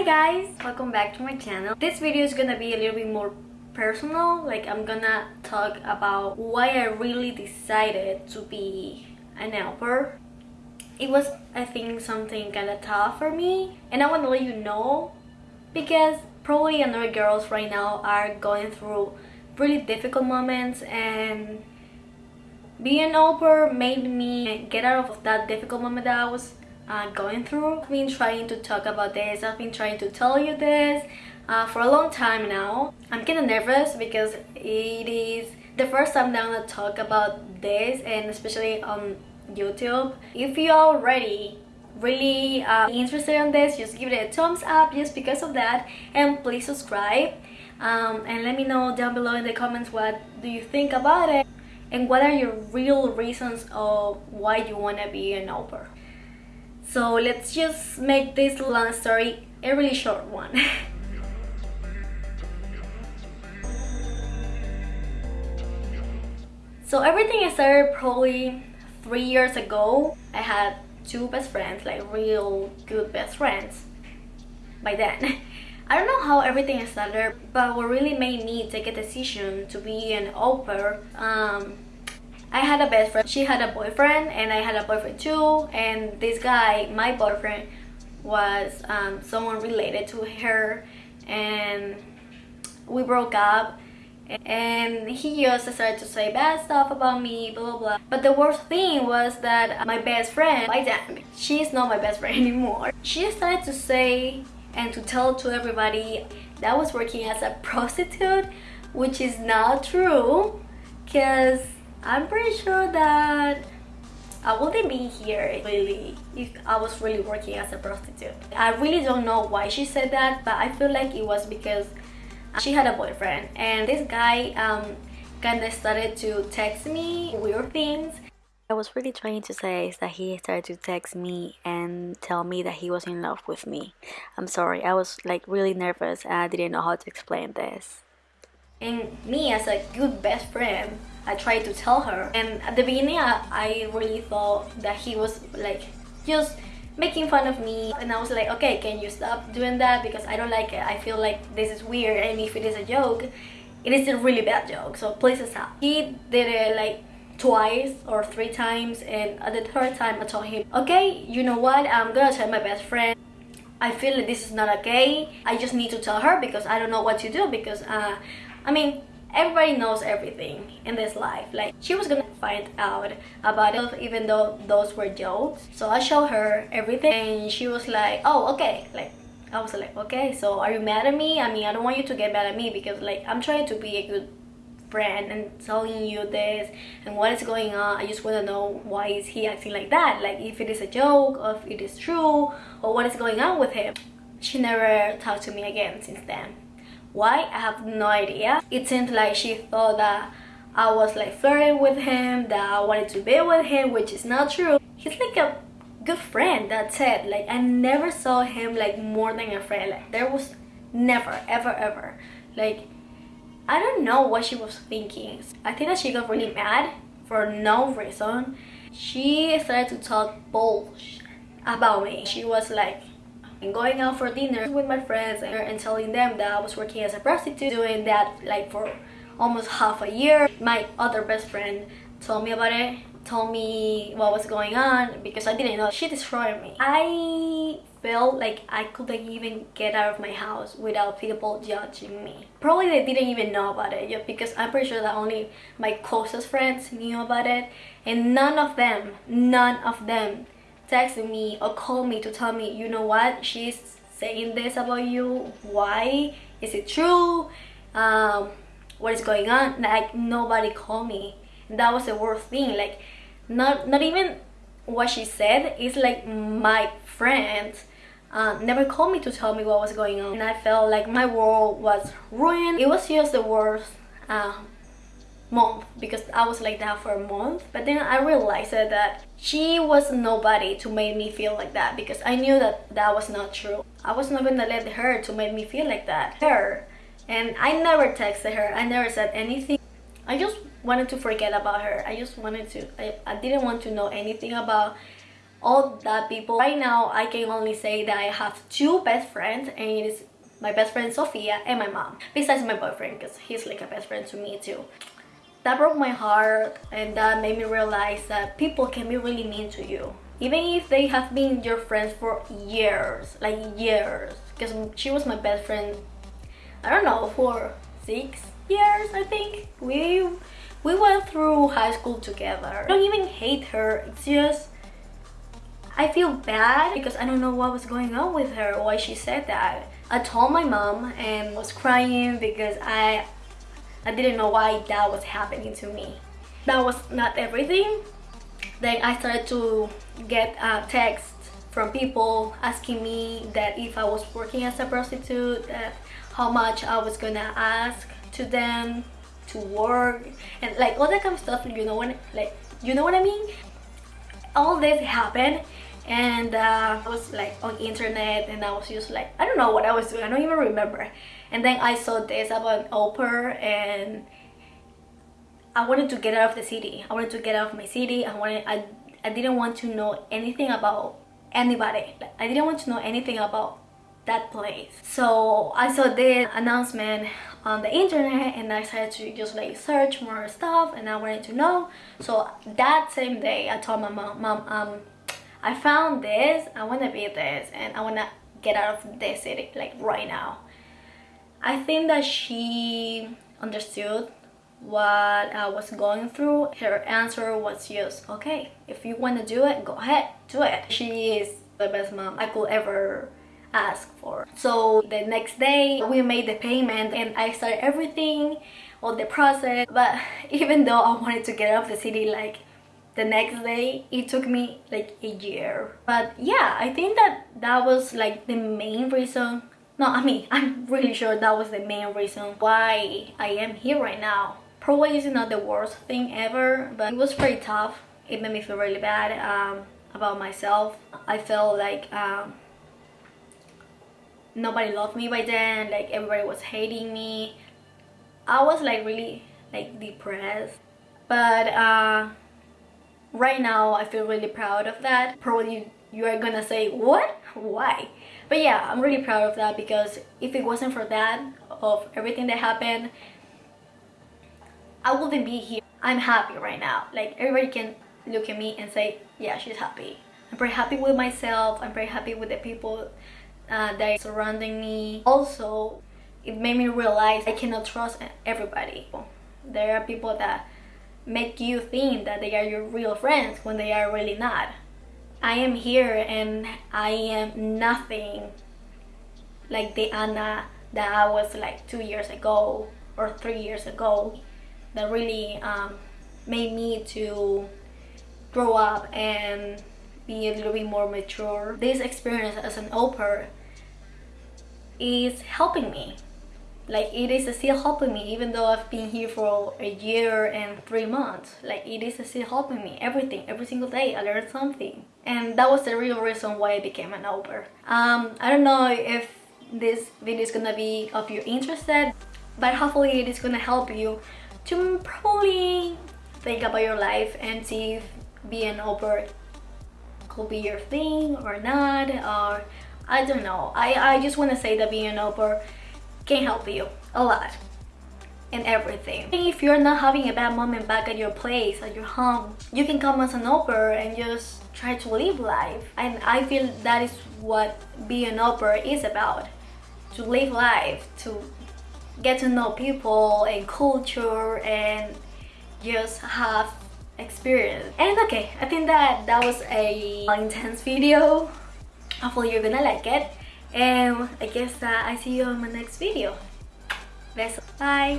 Hi guys! Welcome back to my channel. This video is gonna be a little bit more personal. Like I'm gonna talk about why I really decided to be an au pair. It was, I think, something kind of tough for me. And I want to let you know because probably another girls right now are going through really difficult moments and being au pair made me get out of that difficult moment that I was uh, going through. I've been trying to talk about this, I've been trying to tell you this uh, for a long time now. I'm kind of nervous because it is the first time that I'm gonna talk about this and especially on YouTube. If you're already really uh, interested in this, just give it a thumbs up just because of that and please subscribe um, and let me know down below in the comments what do you think about it and what are your real reasons of why you want to be an au pair. So let's just make this long story a really short one. so everything started probably three years ago. I had two best friends, like real good best friends by then. I don't know how everything started, but what really made me take a decision to be an au pair, um, I had a best friend, she had a boyfriend, and I had a boyfriend too, and this guy, my boyfriend, was um, someone related to her, and we broke up, and he just started to say bad stuff about me, blah, blah, blah. But the worst thing was that my best friend, by then, she's not my best friend anymore. She started to say and to tell to everybody that I was working as a prostitute which is not true because I'm pretty sure that I wouldn't be here really if I was really working as a prostitute. I really don't know why she said that but I feel like it was because she had a boyfriend and this guy um, kind of started to text me weird things I was really trying to say is that he started to text me and tell me that he was in love with me. I'm sorry, I was like really nervous and I didn't know how to explain this. And me as a good best friend, I tried to tell her. And at the beginning, I, I really thought that he was like just making fun of me. And I was like okay can you stop doing that? Because I don't like it. I feel like this is weird. And if it is a joke it is a really bad joke. So please stop. He did it like twice or three times. And at the third time I told him okay you know what? I'm gonna tell my best friend. I feel like this is not okay. I just need to tell her because I don't know what to do because uh, I mean everybody knows everything in this life. Like she was gonna find out about it even though those were jokes. So I showed her everything and she was like oh okay. Like I was like okay so are you mad at me? I mean I don't want you to get mad at me because like I'm trying to be a good friend and telling you this and what is going on. I just want to know why is he acting like that? Like if it is a joke or if it is true or what is going on with him. She never talked to me again since then why i have no idea it seems like she thought that i was like flirting with him that i wanted to be with him which is not true he's like a good friend that's it like i never saw him like more than a friend like there was never ever ever like I don't know what she was thinking. I think that she got really mad for no reason. She started to talk bullshit about me. She was like going out for dinner with my friends and telling them that I was working as a prostitute, doing that like for almost half a year. My other best friend told me about it told me what was going on because I didn't know she destroyed me. I felt like I couldn't even get out of my house without people judging me. Probably they didn't even know about it because I'm pretty sure that only my closest friends knew about it and none of them, none of them texted me or called me to tell me, you know what, she's saying this about you, why, is it true, um, what is going on, like nobody called me. That was the worst thing, like not, not even what she said, it's like my friend uh, never called me to tell me what was going on. And I felt like my world was ruined. It was just the worst uh, month because I was like that for a month but then I realized that she was nobody to make me feel like that because I knew that that was not true. I was not gonna let her to make me feel like that. Her and I never texted her. I never said anything. I just wanted to forget about her. I just wanted to. I, I didn't want to know anything about all that people right now i can only say that i have two best friends and it is my best friend sophia and my mom besides my boyfriend because he's like a best friend to me too that broke my heart and that made me realize that people can be really mean to you. Even if they have been your friends for years like years. Because she was my best friend i don't know for six years i think. We we went through high school together. I don't even hate her it's just I feel bad because I don't know what was going on with her, why she said that. I told my mom and was crying because I I didn't know why that was happening to me. That was not everything. Then I started to get texts from people asking me that if I was working as a prostitute, that how much I was gonna ask to them to work and like all that kind of stuff you know what like you know what I mean all this happened and uh, I was like on internet and I was just like I don't know what I was doing I don't even remember. And then I saw this about an au and I wanted to get out of the city. I wanted to get out of my city. I wanted I, I didn't want to know anything about anybody. I didn't want to know anything about that place. So I saw this announcement on the internet and I started to just like search more stuff and I wanted to know. So that same day I told my mom mom um I found this I want to be this and I want to get out of this city like right now. I think that she understood what I was going through. Her answer was just okay if you want to do it go ahead do it. She is the best mom I could ever ask for. So the next day we made the payment and I started everything all the process but even though I wanted to get out of the city like the next day it took me like a year. But yeah I think that that was like the main reason no I mean I'm really sure that was the main reason why I am here right now. Probably is not the worst thing ever but it was pretty tough. It made me feel really bad um, about myself. I felt like um, nobody loved me by then like everybody was hating me. I was like really like depressed. But uh, right now I feel really proud of that. Probably you are gonna say what? Why? But yeah I'm really proud of that because if it wasn't for that of everything that happened I wouldn't be here. I'm happy right now. Like everybody can look at me and say yeah she's happy. I'm very happy with myself. I'm very happy with the people uh, that are surrounding me. Also it made me realize I cannot trust everybody. There are people that make you think that they are your real friends when they are really not. I am here and I am nothing like the Anna that I was like two years ago or three years ago that really um, made me to grow up and be a little bit more mature. This experience as an au pair is helping me like it is still helping me even though I've been here for a year and three months. Like it is still helping me. Everything every single day I learned something. And that was the real reason why I became an au um, I don't know if this video is gonna be of your interest but hopefully it is gonna help you to probably think about your life and see if being au pair could be your thing or not or I don't know. I, I just want to say that being an au can help you a lot in everything. If you're not having a bad moment back at your place, at your home, you can come as an au and just try to live life. And I feel that is what being an au is about. To live life, to get to know people and culture and just have experience. And okay, I think that that was a intense video. Hopefully you're gonna like it and I guess that I see you on my next video. Bye.